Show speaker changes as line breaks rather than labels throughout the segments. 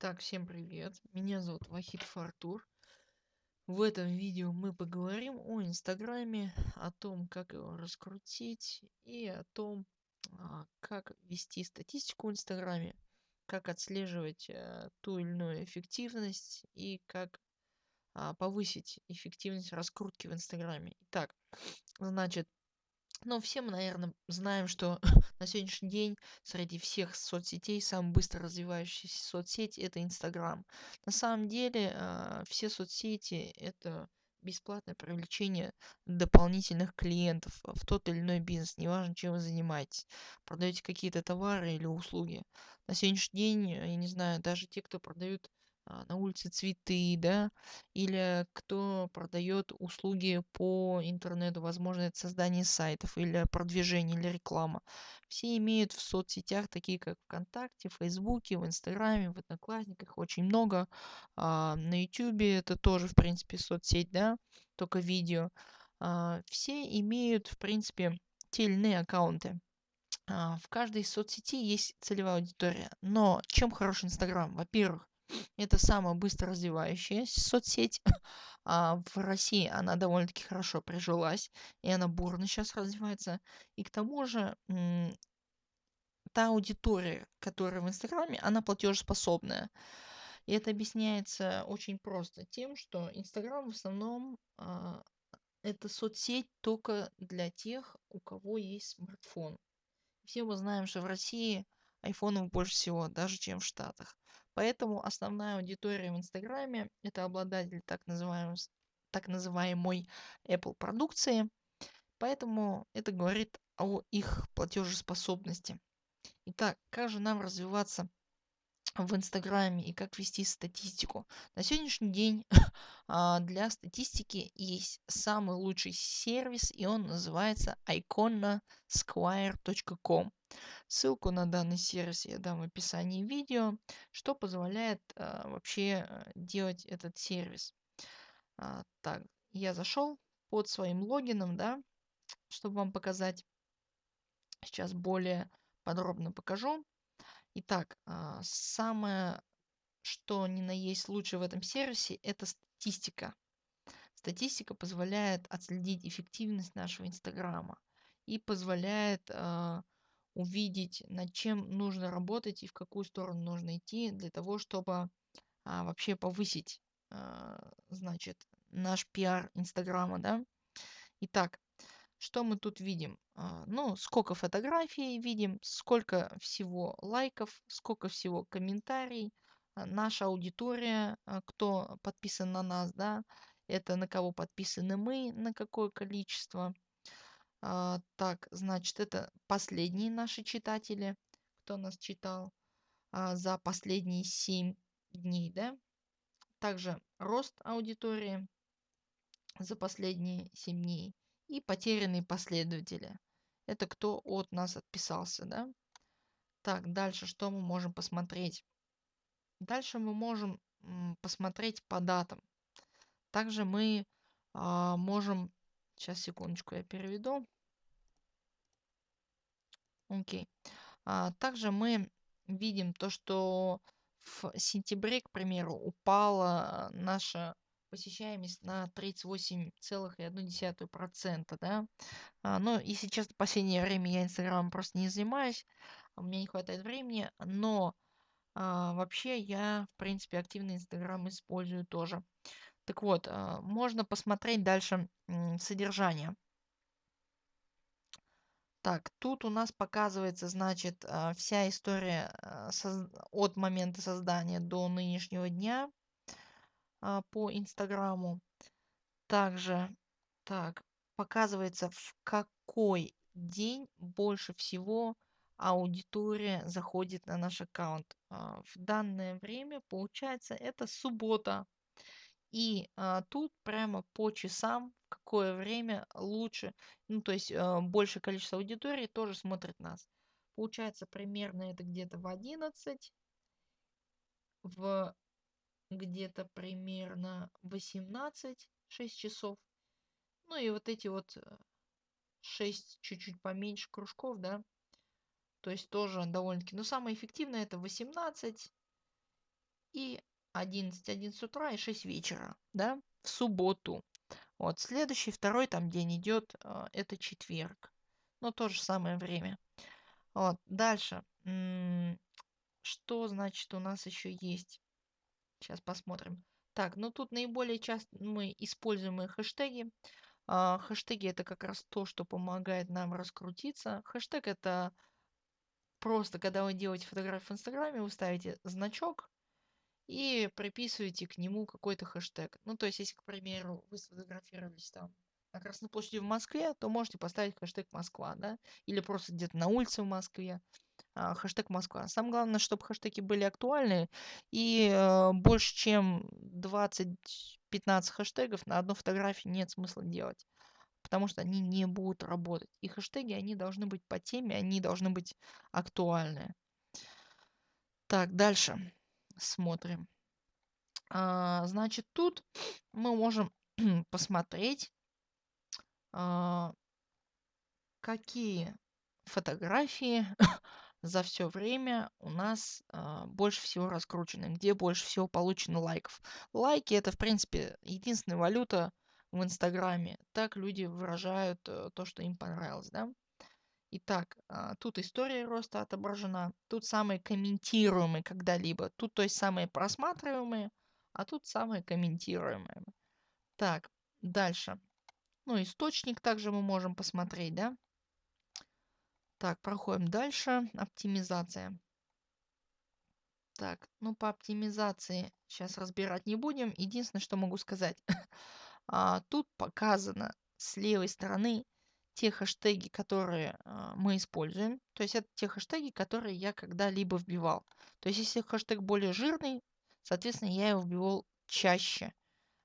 Так, всем привет. Меня зовут Вахид Фартур. В этом видео мы поговорим о Инстаграме, о том, как его раскрутить и о том, а, как вести статистику в Инстаграме, как отслеживать а, ту или иную эффективность и как а, повысить эффективность раскрутки в Инстаграме. Итак, значит, ну, все мы, наверное, знаем, что на сегодняшний день среди всех соцсетей самая быстро развивающаяся соцсеть это Инстаграм. На самом деле э, все соцсети это бесплатное привлечение дополнительных клиентов в тот или иной бизнес, неважно, чем вы занимаетесь. Продаете какие-то товары или услуги. На сегодняшний день, я не знаю, даже те, кто продают а, на улице цветы, да, или кто продает услуги по интернету, возможно, это создание сайтов или продвижение или реклама. Все имеют в соцсетях, такие как ВКонтакте, Фейсбуке, в Инстаграме, в Одноклассниках, очень много. А, на Ютубе это тоже, в принципе, соцсеть, да, только видео. А, все имеют, в принципе, те или иные аккаунты. А, в каждой соцсети есть целевая аудитория. Но чем хорош Инстаграм? Во-первых, это самая быстро развивающаяся соцсеть. А в России она довольно-таки хорошо прижилась, и она бурно сейчас развивается. И к тому же та аудитория, которая в Инстаграме, она платежеспособная. И это объясняется очень просто тем, что Инстаграм в основном а, это соцсеть только для тех, у кого есть смартфон. Все мы знаем, что в России айфонов больше всего, даже чем в Штатах. Поэтому основная аудитория в Инстаграме это обладатель так, называемой, так называемой Apple продукции. Поэтому это говорит о их платежеспособности. Итак, как же нам развиваться в Инстаграме и как вести статистику. На сегодняшний день а, для статистики есть самый лучший сервис, и он называется iconasquire.com. Ссылку на данный сервис я дам в описании видео, что позволяет а, вообще а, делать этот сервис. А, так, я зашел под своим логином, да, чтобы вам показать. Сейчас более подробно покажу. Итак, а, самое, что ни на есть лучше в этом сервисе, это статистика. Статистика позволяет отследить эффективность нашего Инстаграма и позволяет э, увидеть, над чем нужно работать и в какую сторону нужно идти для того, чтобы а, вообще повысить, а, значит, наш пиар Инстаграма, да. Итак, что мы тут видим? А, ну, сколько фотографий видим, сколько всего лайков, сколько всего комментариев, а, наша аудитория, а, кто подписан на нас, да, это на кого подписаны мы, на какое количество. Так, значит, это последние наши читатели, кто нас читал за последние 7 дней, да. Также рост аудитории за последние 7 дней и потерянные последователи. Это кто от нас отписался, да? Так, дальше что мы можем посмотреть? Дальше мы можем посмотреть по датам. Также мы а, можем... Сейчас, секундочку, я переведу. Окей. А, также мы видим то, что в сентябре, к примеру, упала наша посещаемость на 38,1%, да. А, но и сейчас в последнее время я Инстаграмом просто не занимаюсь, у меня не хватает времени, но а, вообще я, в принципе, активно Инстаграм использую тоже. Так вот, а, можно посмотреть дальше м, содержание. Так, тут у нас показывается, значит, а, вся история а, от момента создания до нынешнего дня а, по Инстаграму. Также, так, показывается, в какой день больше всего аудитория заходит на наш аккаунт. А, в данное время, получается, это суббота. И а, тут прямо по часам, в какое время лучше, ну то есть а, большее количество аудитории тоже смотрит нас. Получается примерно это где-то в 11, в где-то примерно 18 6 часов. Ну и вот эти вот 6 э, чуть-чуть поменьше кружков, да. То есть тоже довольно-таки. Но самое эффективное это 18 и 11, 11 утра и 6 вечера, да, в субботу. Вот, следующий, второй там день идет, а, это четверг. Ну, то же самое время. Вот, дальше. Что значит у нас еще есть? Сейчас посмотрим. Так, ну тут наиболее часто мы используемые хэштеги. А, хэштеги это как раз то, что помогает нам раскрутиться. Хэштег это просто, когда вы делаете фотографию в Инстаграме, вы ставите значок и приписываете к нему какой-то хэштег. Ну, то есть, если, к примеру, вы сфотографировались там на Красной площади в Москве, то можете поставить хэштег Москва, да, или просто где-то на улице в Москве, хэштег Москва. Самое главное, чтобы хэштеги были актуальны, и э, больше чем 20-15 хэштегов на одну фотографию нет смысла делать, потому что они не будут работать. И хэштеги, они должны быть по теме, они должны быть актуальны. Так, дальше смотрим. А, значит, тут мы можем посмотреть, а, какие фотографии за все время у нас а, больше всего раскручены, где больше всего получено лайков. Лайки это, в принципе, единственная валюта в Инстаграме. Так люди выражают э, то, что им понравилось, да? Итак, а, тут история роста отображена, тут самые комментируемые когда-либо, тут то есть самые просматриваемые, а тут самые комментируемые. Так, дальше. Ну, источник также мы можем посмотреть, да? Так, проходим дальше. Оптимизация. Так, ну по оптимизации сейчас разбирать не будем. Единственное, что могу сказать. а, тут показано с левой стороны те хэштеги, которые а, мы используем. То есть это те хэштеги, которые я когда-либо вбивал. То есть если хэштег более жирный, соответственно, я его вбивал чаще,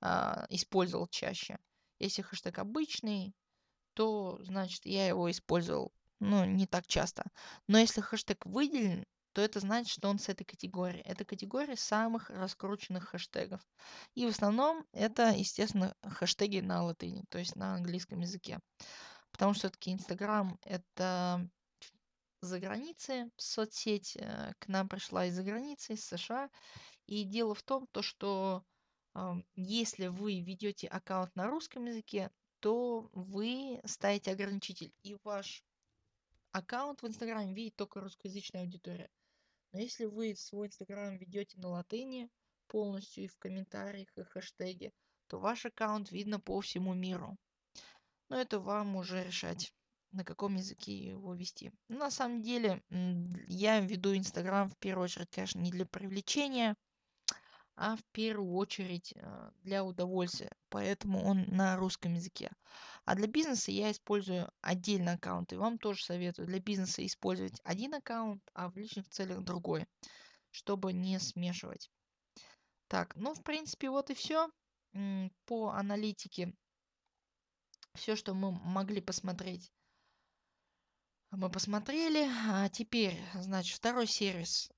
а, использовал чаще. Если хэштег обычный, то, значит, я его использовал, ну, не так часто. Но если хэштег выделен, то это значит, что он с этой категории. Это категория самых раскрученных хэштегов. И в основном это, естественно, хэштеги на латыни, то есть на английском языке. Потому что все-таки Инстаграм это за границей соцсеть, э, к нам пришла из-за границы, из США. И дело в том, то, что если вы ведете аккаунт на русском языке, то вы ставите ограничитель, и ваш аккаунт в Инстаграме видит только русскоязычная аудитория. Но если вы свой Инстаграм ведете на латыни полностью и в комментариях, и хэштеги, то ваш аккаунт видно по всему миру. Но это вам уже решать, на каком языке его вести. на самом деле, я веду Инстаграм в первую очередь, конечно, не для привлечения, а в первую очередь а, для удовольствия. Поэтому он на русском языке. А для бизнеса я использую отдельно аккаунты. Вам тоже советую для бизнеса использовать один аккаунт, а в личных целях другой, чтобы не смешивать. Так, ну, в принципе, вот и все по аналитике все, что мы могли посмотреть, мы посмотрели. А теперь, значит, второй сервис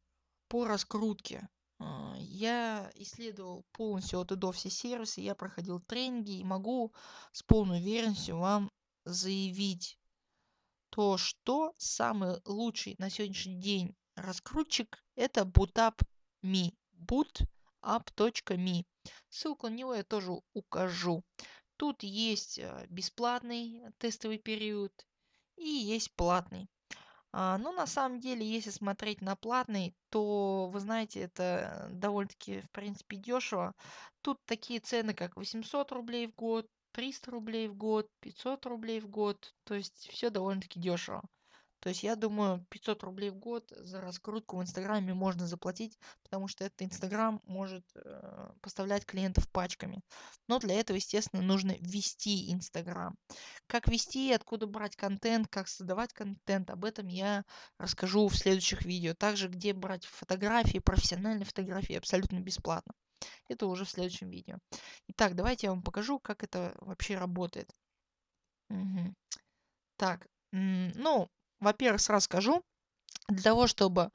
по раскрутке. А, я исследовал полностью от и до все сервисы, я проходил тренинги и могу с полной уверенностью вам заявить то, что самый лучший на сегодняшний день раскрутчик это bootup.me bootup.me ссылку на него я тоже укажу Тут есть э, бесплатный тестовый период и есть платный. А, но на самом деле, если смотреть на платный, то, вы знаете, это довольно-таки, в принципе, дешево. Тут такие цены, как 800 рублей в год, 300 рублей в год, 500 рублей в год. То есть все довольно-таки дешево. То есть я думаю, 500 рублей в год за раскрутку в Инстаграме можно заплатить, потому что этот Инстаграм может э, поставлять клиентов пачками. Но для этого, естественно, нужно вести Инстаграм. Как вести, откуда брать контент, как создавать контент, об этом я расскажу в следующих видео. Также, где брать фотографии, профессиональные фотографии абсолютно бесплатно. Это уже в следующем видео. Итак, давайте я вам покажу, как это вообще работает. Угу. Так, ну, во-первых, сразу скажу, для того, чтобы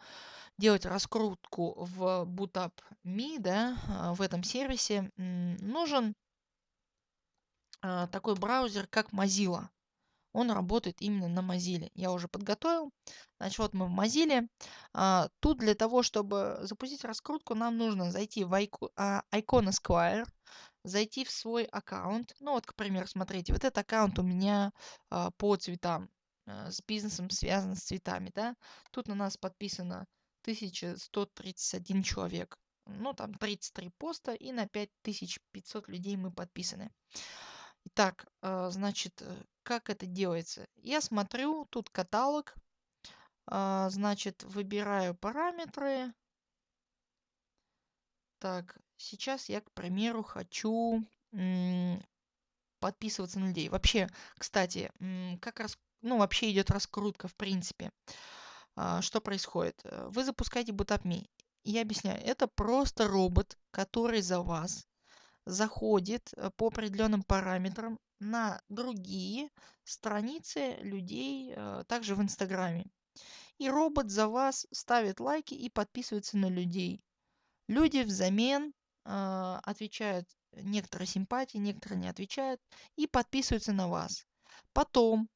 делать раскрутку в BootUp.me, да, а, в этом сервисе, нужен а, такой браузер, как Mozilla. он работает именно на Mozilla. Я уже подготовил. Значит, вот мы в Mozilla. А, тут для того, чтобы запустить раскрутку, нам нужно зайти в Icon, Esquire, зайти в свой аккаунт. Ну вот, к примеру, смотрите, вот этот аккаунт у меня по цветам, с бизнесом связан с цветами, да. Тут на нас подписано 1131 человек. Ну, там 33 поста и на 5500 людей мы подписаны. Итак, а, значит, э, как это делается? Я смотрю, тут каталог. А, значит, выбираю параметры. Так, сейчас я, к примеру, хочу подписываться на людей. Вообще, кстати, как раз, ну, вообще идет раскрутка, в принципе. А, что происходит? Э, вы запускаете BootUpMe. Я объясняю, это просто робот, который за вас заходит э, по определенным параметрам на другие страницы людей, э, также в Инстаграме. И робот за вас ставит лайки и подписывается на людей. Люди взамен э, отвечают некоторые симпатии, некоторые не отвечают и подписываются на вас. Потом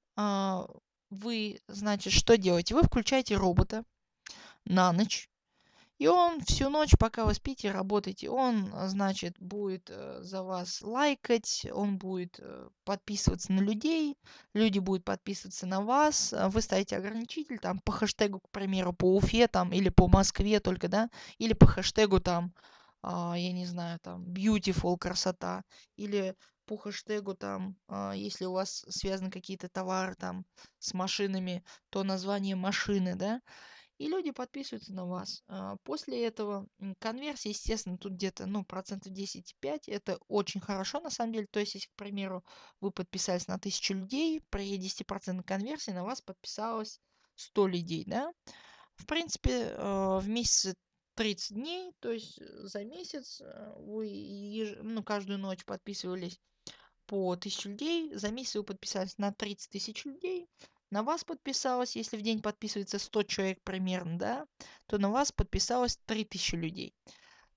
вы, значит, что делаете? Вы включаете робота на ночь, и он всю ночь, пока вы спите, работаете, он, значит, будет э, за вас лайкать, он будет э, подписываться на людей, люди будут подписываться на вас, а вы ставите ограничитель там по хэштегу, к примеру, по Уфе там или по Москве только, да, или по хэштегу там, а, я не знаю, там, beautiful, красота, или по хэштегу там, а, если у вас связаны какие-то товары там с машинами, то название машины, да, и люди подписываются на вас. А, после этого конверсия, естественно, тут где-то, ну, процентов 10-5, это очень хорошо, на самом деле. То есть, если, к примеру, вы подписались на 1000 людей, при 10% конверсии на вас подписалось 100 людей, да. В принципе, а, в месяце 30 дней, то есть за месяц а, вы ну, каждую ночь подписывались по 1000 людей, за месяц вы подписались на 30 тысяч людей, на вас подписалось, если в день подписывается 100 человек примерно, да, то на вас подписалось 3000 людей.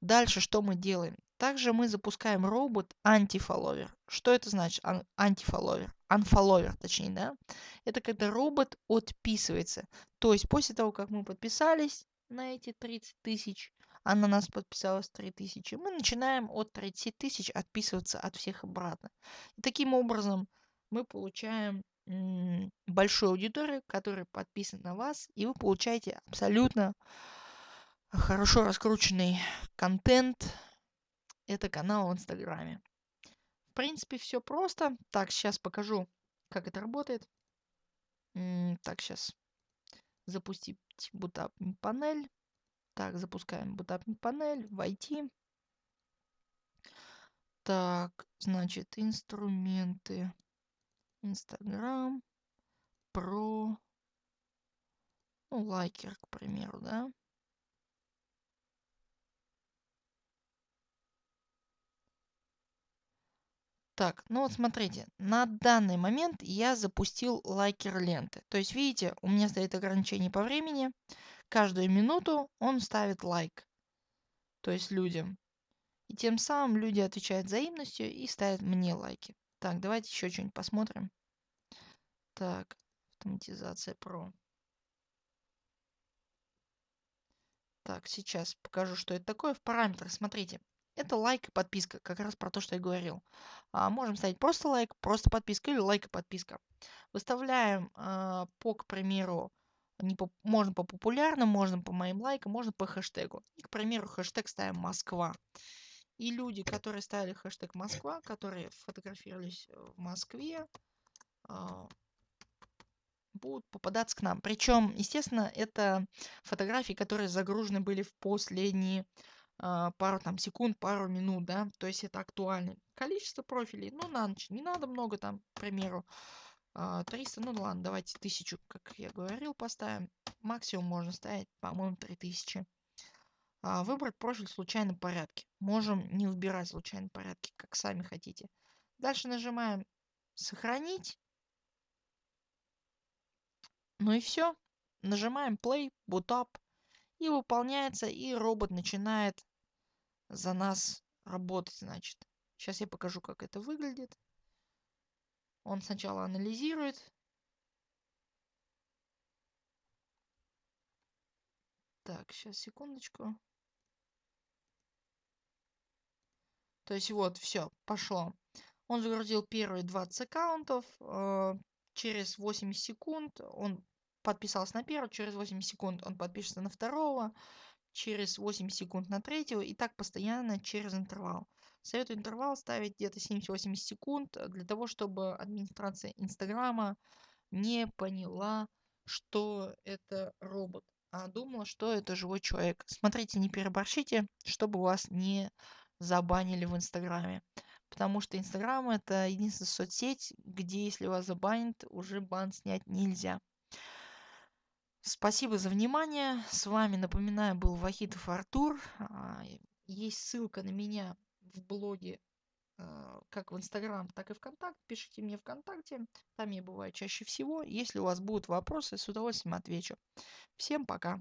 Дальше что мы делаем? Также мы запускаем робот антифолловер. Что это значит антифолловер? Unfollower, точнее, да? Это когда робот отписывается. То есть после того, как мы подписались на эти 30 тысяч, а на нас подписалось 3000, мы начинаем от 30 тысяч отписываться от всех обратно. Таким образом мы получаем большую аудиторию, которая подписана на вас, и вы получаете абсолютно хорошо раскрученный контент. Это канал в Инстаграме. В принципе, все просто. Так, сейчас покажу, как это работает. Так, сейчас запустить Bootap панель. Так, запускаем Bootap панель, войти. Так, значит, инструменты. Инстаграм, про, ну, лайкер, к примеру, да. Так, ну вот смотрите, на данный момент я запустил лайкер ленты. То есть, видите, у меня стоит ограничение по времени. Каждую минуту он ставит лайк. То есть людям. И тем самым люди отвечают взаимностью и ставят мне лайки. Так, давайте еще что-нибудь посмотрим. Так, автоматизация про. Так, сейчас покажу, что это такое. В параметрах, смотрите, это лайк и подписка, как раз про то, что я говорил. А, можем ставить просто лайк, просто подписка или лайк и подписка. Выставляем а, по, к примеру, не по, можно по популярным, можно по моим лайкам, можно по хэштегу. И, к примеру, хэштег ставим Москва. И люди, которые ставили хэштег Москва, которые фотографировались в Москве, а, будут попадаться к нам. Причем, естественно, это фотографии, которые загружены были в последние а, пару там секунд, пару минут, да, то есть это актуально. Количество профилей, ну, на ночь, не надо много там, к примеру, 300, а, ну ладно, давайте тысячу, как я говорил, поставим. Максимум можно ставить, по-моему, 3000. А, выбрать профиль в случайном порядке. Можем не выбирать случайном порядке, как сами хотите. Дальше нажимаем «Сохранить». Ну и все. Нажимаем Play, Boot Up. И выполняется, и робот начинает за нас работать, значит. Сейчас я покажу, как это выглядит. Он сначала анализирует. Так, сейчас, секундочку. То есть вот, все, пошло. Он загрузил первые 20 аккаунтов. Э, через 80 секунд он подписался на первого, через 80 секунд он подпишется на второго, через 80 секунд на третьего и так постоянно через интервал. Советую интервал ставить где-то 70-80 секунд для того, чтобы администрация Инстаграма не поняла, что это робот, а думала, что это живой человек. Смотрите, не переборщите, чтобы вас не забанили в Инстаграме. Потому что Инстаграм это единственная соцсеть, где если вас забанят, уже бан снять нельзя. Спасибо за внимание. С вами, напоминаю, был Вахитов Артур. А, есть ссылка на меня в блоге а, как в Инстаграм, так и ВКонтакте. Пишите мне ВКонтакте. Там я бываю чаще всего. Если у вас будут вопросы, с удовольствием отвечу. Всем пока.